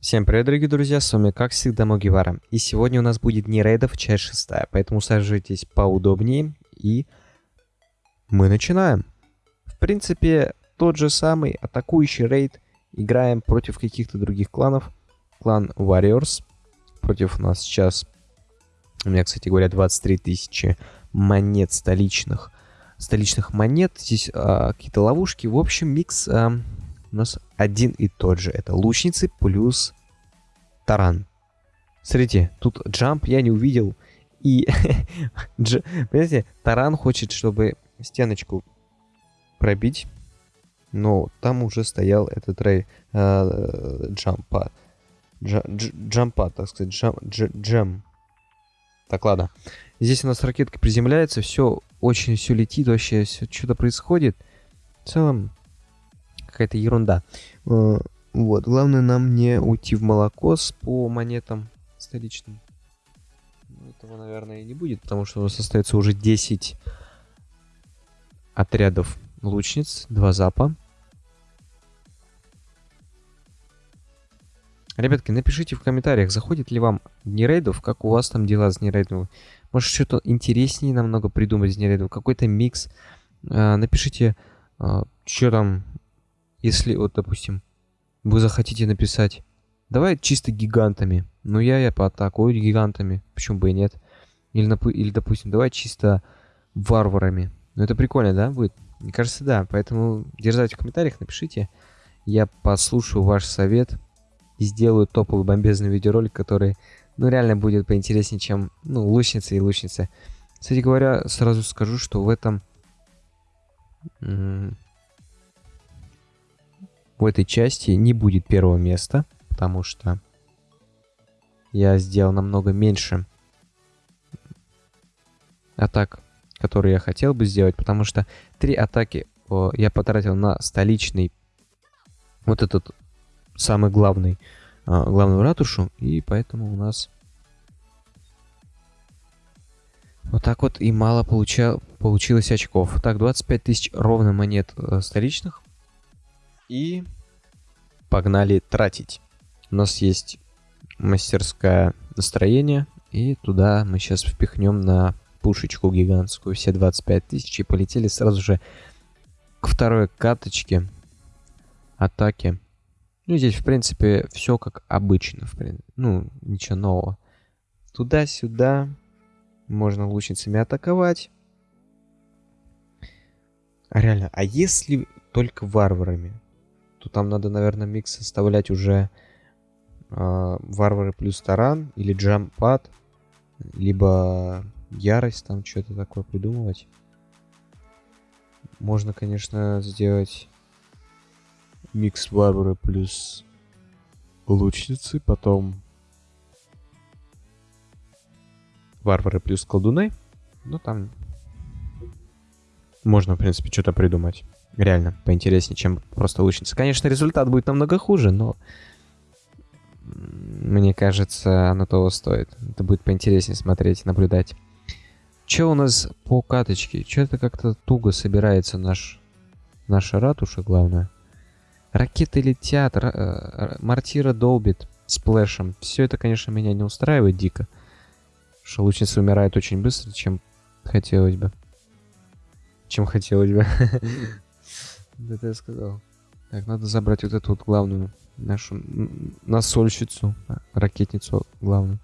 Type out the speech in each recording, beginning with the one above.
Всем привет, дорогие друзья, с вами как всегда Могивара. И сегодня у нас будет не рейдов, часть шестая, поэтому усаживайтесь поудобнее и мы начинаем. В принципе, тот же самый атакующий рейд. Играем против каких-то других кланов. Клан Warriors. Против нас сейчас, у меня, кстати говоря, 23 тысячи монет столичных. Столичных монет. Здесь а, какие-то ловушки. В общем, микс а, у нас один и тот же. Это лучницы плюс таран. Смотрите, тут джамп я не увидел. И, понимаете, таран хочет, чтобы стеночку пробить. Но там уже стоял этот рей э, джампа. Джампа, так сказать, джам, джем. Так, ладно. Здесь у нас ракетка приземляется, все очень все летит, вообще что-то происходит. В целом, какая-то ерунда. Э, вот, главное нам не уйти в молокос по монетам столичным. Ну, этого, наверное, и не будет, потому что у нас остается уже 10 отрядов лучниц, 2 запа. Ребятки, напишите в комментариях, заходит ли вам дни рейдов, как у вас там дела с дни рейдов. Может, что-то интереснее намного придумать с дни рейдов, какой-то микс. Э, напишите, э, что там если вот, допустим, вы захотите написать, давай чисто гигантами, ну я я поатакую гигантами, почему бы и нет. Или, или допустим, давай чисто варварами. Ну это прикольно, да, будет? Мне кажется, да. Поэтому дерзайте в комментариях, напишите. Я послушаю ваш совет и сделаю топовый бомбезный видеоролик, который, ну, реально будет поинтереснее, чем, ну, лучница и лучница. Кстати говоря, сразу скажу, что в этом в этой части не будет первого места, потому что я сделал намного меньше атак, которые я хотел бы сделать, потому что три атаки о, я потратил на столичный, вот этот самый главный, а, главную ратушу, и поэтому у нас вот так вот и мало получа, получилось очков. Так, 25 тысяч ровно монет э, столичных. И погнали тратить. У нас есть мастерское настроение, и туда мы сейчас впихнем на пушечку гигантскую все 25 тысяч и полетели сразу же к второй каточке атаки. Ну, здесь, в принципе, все как обычно. В принципе. Ну, ничего нового. Туда-сюда. Можно лучницами атаковать. А реально, а если только варварами? То там надо, наверное, микс составлять уже э, варвары плюс таран или джампад, либо ярость, там что-то такое придумывать. Можно, конечно, сделать микс варвары плюс лучницы, потом варвары плюс колдуны. Ну, там можно, в принципе, что-то придумать реально поинтереснее, чем просто лучница. Конечно, результат будет намного хуже, но мне кажется, оно того стоит. Это будет поинтереснее смотреть, наблюдать. Че у нас по каточке? Че это как-то туго собирается наш наша ратуша, главное. Ракеты летят, ра мортира долбит сплэшем. Все это, конечно, меня не устраивает дико. Что лучница умирает очень быстро, чем хотелось бы. Чем хотелось бы. Это я сказал. Так, надо забрать вот эту вот главную нашу насольщицу, а, ракетницу главную.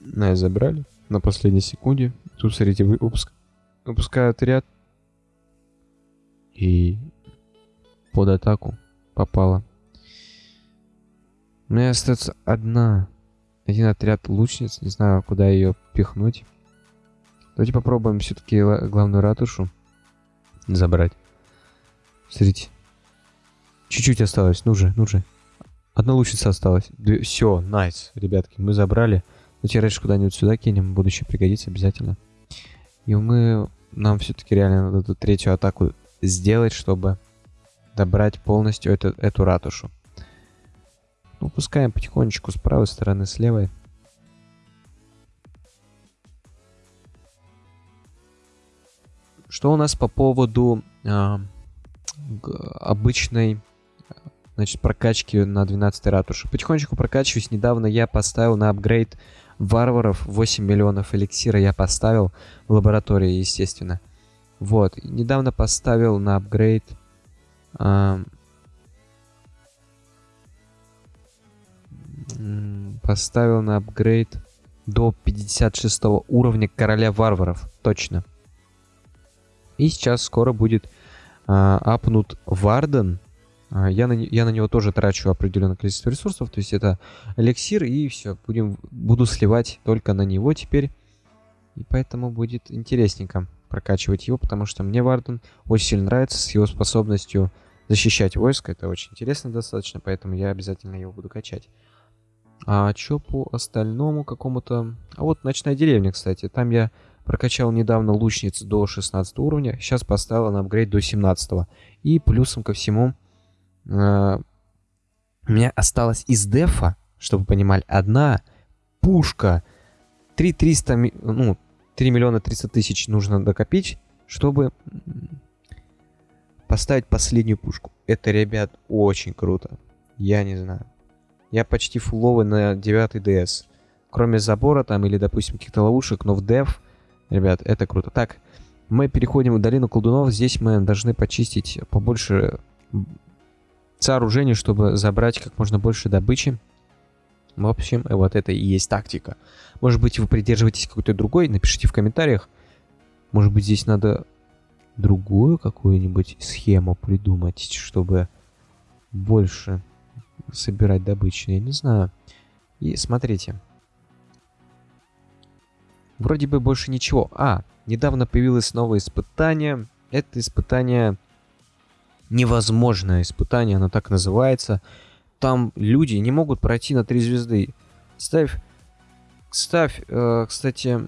На, забрали на последней секунде. Тут, смотрите, выпуск... выпускают ряд. И под атаку попала. У меня остается одна. Один отряд лучниц. Не знаю, куда ее пихнуть. Давайте попробуем все-таки главную ратушу забрать. Смотрите. Чуть-чуть осталось. Ну же, ну же. Одна лучница осталась. Все, найс, ребятки. Мы забрали. Ну, теперь куда-нибудь сюда кинем. Будущее пригодится обязательно. И мы... Нам все-таки реально надо эту третью атаку сделать, чтобы добрать полностью эту, эту ратушу. Ну, пускаем потихонечку с правой стороны, с левой. Что у нас по поводу... А обычной значит, прокачки на 12 ратуши. Потихонечку прокачиваюсь. Недавно я поставил на апгрейд варваров 8 миллионов эликсира я поставил в лаборатории, естественно. Вот. Недавно поставил на апгрейд... Э, поставил на апгрейд до 56 уровня короля варваров. Точно. И сейчас скоро будет апнут Варден а, я на, я на него тоже трачу определенное количество ресурсов, то есть это эликсир, и все, будем, буду сливать только на него теперь. И поэтому будет интересненько прокачивать его, потому что мне Варден очень сильно нравится с его способностью защищать войско. Это очень интересно достаточно, поэтому я обязательно его буду качать. А что по остальному какому-то... А вот ночная деревня, кстати. Там я прокачал недавно лучниц до 16 уровня. Сейчас поставил на апгрейд до 17. И плюсом ко всему Э, у меня осталось из дефа, чтобы вы понимали, одна пушка. 3 300, ну, 3 миллиона 300 тысяч нужно докопить, чтобы поставить последнюю пушку. Это, ребят, очень круто. Я не знаю. Я почти фуловый на 9 DS. Кроме забора там или, допустим, каких-то ловушек, но в деф, ребят, это круто. Так, мы переходим в долину колдунов. Здесь мы должны почистить побольше сооружению, чтобы забрать как можно больше добычи. В общем, вот это и есть тактика. Может быть, вы придерживаетесь какой-то другой, напишите в комментариях. Может быть, здесь надо другую какую-нибудь схему придумать, чтобы больше собирать добычу. Я не знаю. И смотрите. Вроде бы больше ничего. А, недавно появилось новое испытание. Это испытание невозможное испытание, оно так называется. Там люди не могут пройти на три звезды. Ставь, ставь, э, кстати,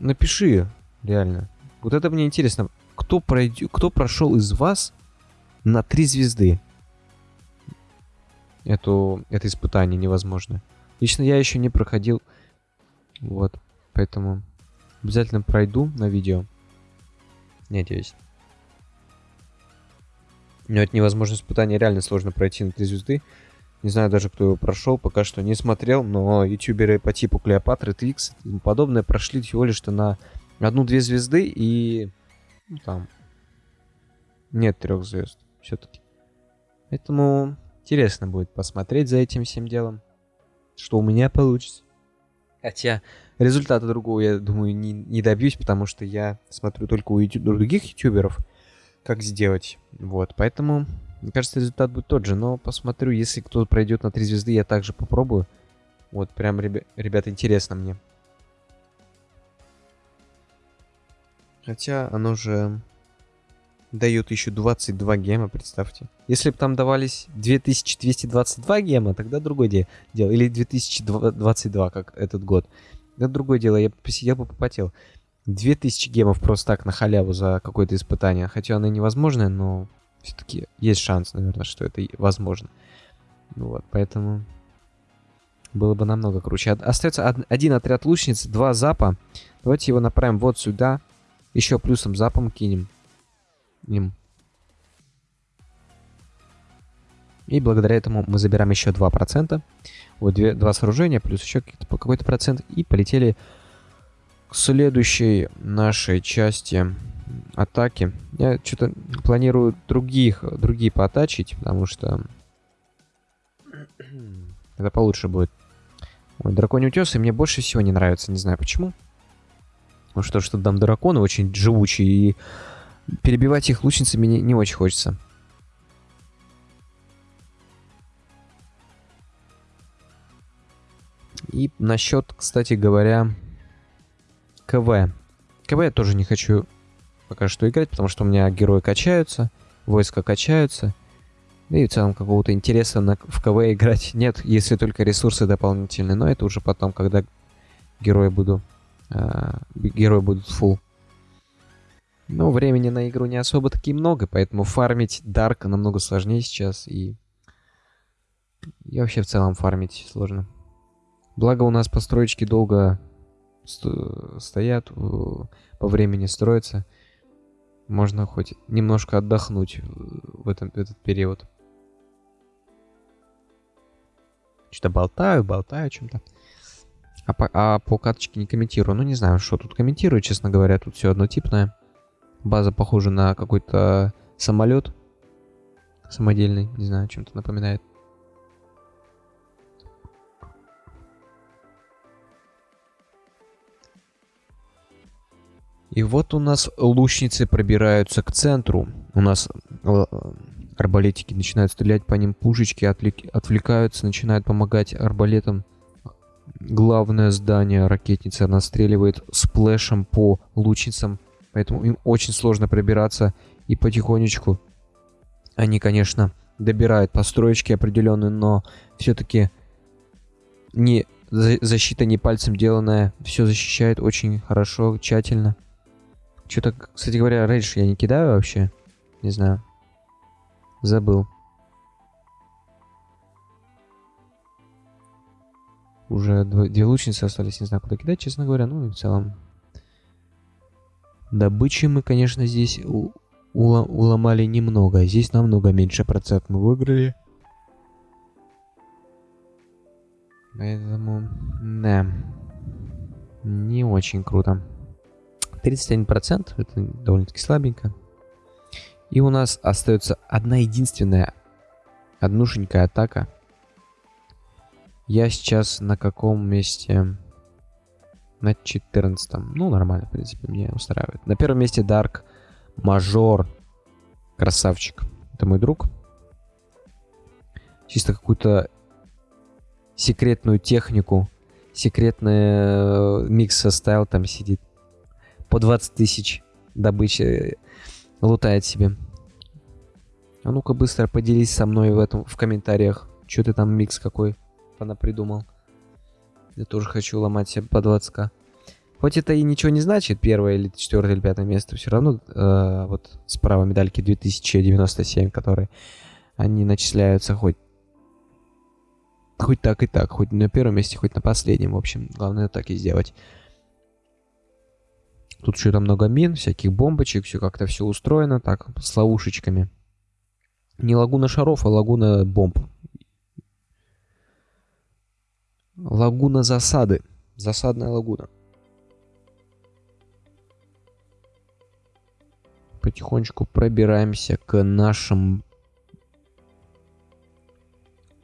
напиши, реально. Вот это мне интересно. Кто, пройдет, кто прошел из вас на три звезды? Эту, это испытание невозможно. Лично я еще не проходил. Вот. Поэтому обязательно пройду на видео. Надеюсь. Но это невозможно испытание, реально сложно пройти на 3 звезды. Не знаю даже, кто его прошел, пока что не смотрел, но ютуберы по типу Клеопатры, Твикс и тому подобное прошли всего лишь-то на одну-две звезды и... Ну, там... Нет трех звезд все-таки. Поэтому интересно будет посмотреть за этим всем делом, что у меня получится. Хотя результата другого, я думаю, не, не добьюсь, потому что я смотрю только у ютуб других ютуберов, как сделать. Вот, поэтому, мне кажется, результат будет тот же. Но посмотрю, если кто-то пройдет на 3 звезды, я также попробую. Вот, прям, ребя ребята, интересно мне. Хотя оно же дает еще 22 гема, представьте. Если бы там давались 2222 гема, тогда другое дело. Или 2022, как этот год. Это другое дело, я посидел бы попотел. 2000 гемов просто так на халяву за какое-то испытание. Хотя оно невозможное, но все-таки есть шанс, наверное, что это возможно. Вот, поэтому было бы намного круче. Остается один отряд лучниц, два запа. Давайте его направим вот сюда. Еще плюсом запом кинем. Им. И благодаря этому мы забираем еще 2%. Вот две, два сооружения, плюс еще какой-то процент. И полетели к следующей нашей части атаки. Я что-то планирую других, другие поатачить, потому что это получше будет. Ой, драконий утес, и мне больше всего не нравится, не знаю почему. Ну что, что там драконы очень живучие, и перебивать их лучницами не, не очень хочется. И насчет, кстати говоря, КВ. КВ я тоже не хочу пока что играть, потому что у меня герои качаются, войска качаются. Да и в целом какого-то интереса на, в КВ играть нет, если только ресурсы дополнительные. Но это уже потом, когда герои буду... Э, герои будут full. Но времени на игру не особо таки много, поэтому фармить Дарк намного сложнее сейчас. И, и вообще в целом фармить сложно. Благо у нас построечки долго стоят, по времени строятся. Можно хоть немножко отдохнуть в, этом, в этот период. что-то болтаю, болтаю о чем-то. А по, а по карточке не комментирую. Ну, не знаю, что тут комментирую, честно говоря. Тут все однотипное. База похожа на какой-то самолет самодельный. Не знаю, чем-то напоминает. И вот у нас лучницы пробираются к центру. У нас э, арбалетики начинают стрелять по ним, пушечки отвлекаются, начинают помогать арбалетам. Главное здание ракетницы настреливает сплэшем по лучницам, поэтому им очень сложно пробираться. И потихонечку они, конечно, добирают построечки определенные, но все-таки не защита не пальцем деланная, все защищает очень хорошо, тщательно. Что-то, кстати говоря, рейдж я не кидаю вообще. Не знаю. Забыл. Уже две лучницы остались, не знаю, куда кидать, честно говоря. Ну и в целом. Добычи мы, конечно, здесь у уломали немного. Здесь намного меньше процент мы выиграли. Поэтому, да, не очень круто. 31%, это довольно-таки слабенько. И у нас остается одна единственная, однушенькая атака. Я сейчас на каком месте? На 14 -м. Ну, нормально, в принципе, мне устраивает. На первом месте Dark Major. Красавчик. Это мой друг. Чисто какую-то секретную технику, секретный э, микс составил, там сидит по 20 тысяч добычи лутает себе. А ну-ка быстро поделись со мной в этом в комментариях. Что ты там микс какой она придумал. Я тоже хочу ломать себе по 20к. Хоть это и ничего не значит, первое или четвертое или пятое место, все равно э, вот справа медальки 2097, которые они начисляются хоть хоть так и так, хоть на первом месте, хоть на последнем, в общем, главное так и сделать. Тут что-то много мин, всяких бомбочек, все как-то все устроено так, с ловушечками. Не лагуна шаров, а лагуна бомб. Лагуна засады. Засадная лагуна. Потихонечку пробираемся к нашим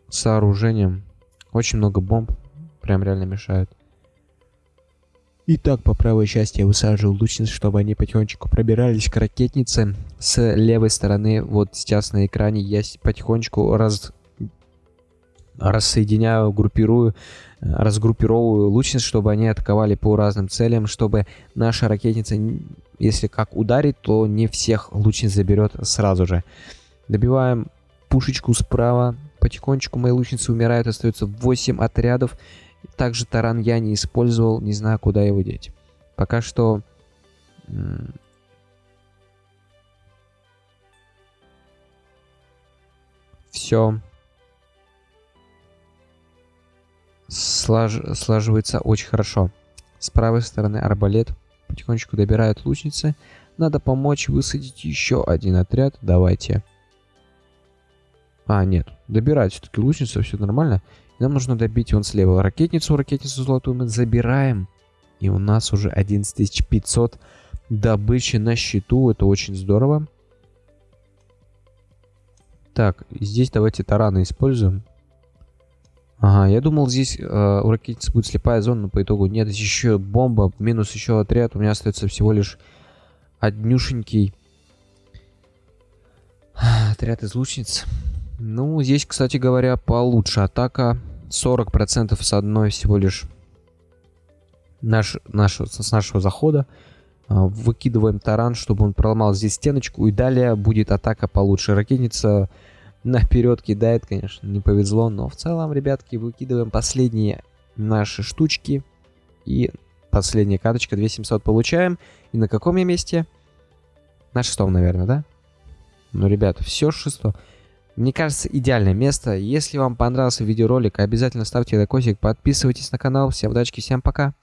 сооружениям. Очень много бомб. Прям реально мешают. Итак, по правой части я высаживал лучниц, чтобы они потихонечку пробирались к ракетнице. С левой стороны, вот сейчас на экране, я потихонечку раз... рассоединяю, группирую, разгруппировываю лучниц, чтобы они атаковали по разным целям, чтобы наша ракетница, если как ударит, то не всех лучниц заберет сразу же. Добиваем пушечку справа, потихонечку мои лучницы умирают, остается 8 отрядов. Также таран я не использовал, не знаю, куда его деть. Пока что... Все слаж... слаживается очень хорошо. С правой стороны арбалет потихонечку добирают лучницы. Надо помочь высадить еще один отряд. Давайте. А, нет. Добирать все-таки лучницу, все нормально. Нам нужно добить вон слева ракетницу, ракетницу золотую мы забираем. И у нас уже 11500 добычи на счету. Это очень здорово. Так, здесь давайте тараны используем. Ага, я думал, здесь э, у ракетницы будет слепая зона, но по итогу нет. Здесь еще бомба, минус еще отряд. У меня остается всего лишь однюшенький отряд из лучниц. Ну, здесь, кстати говоря, получше атака. 40% с одной всего лишь наш, наш, с нашего захода. А, выкидываем таран, чтобы он проломал здесь стеночку. И далее будет атака получше. Ракетница наперед кидает, конечно, не повезло. Но в целом, ребятки, выкидываем последние наши штучки. И последняя карточка 2700 получаем. И на каком я месте? На шестом, наверное, да? Ну, ребята, все шесто. Мне кажется, идеальное место. Если вам понравился видеоролик, обязательно ставьте лайкосик, подписывайтесь на канал. Всем удачи, всем пока.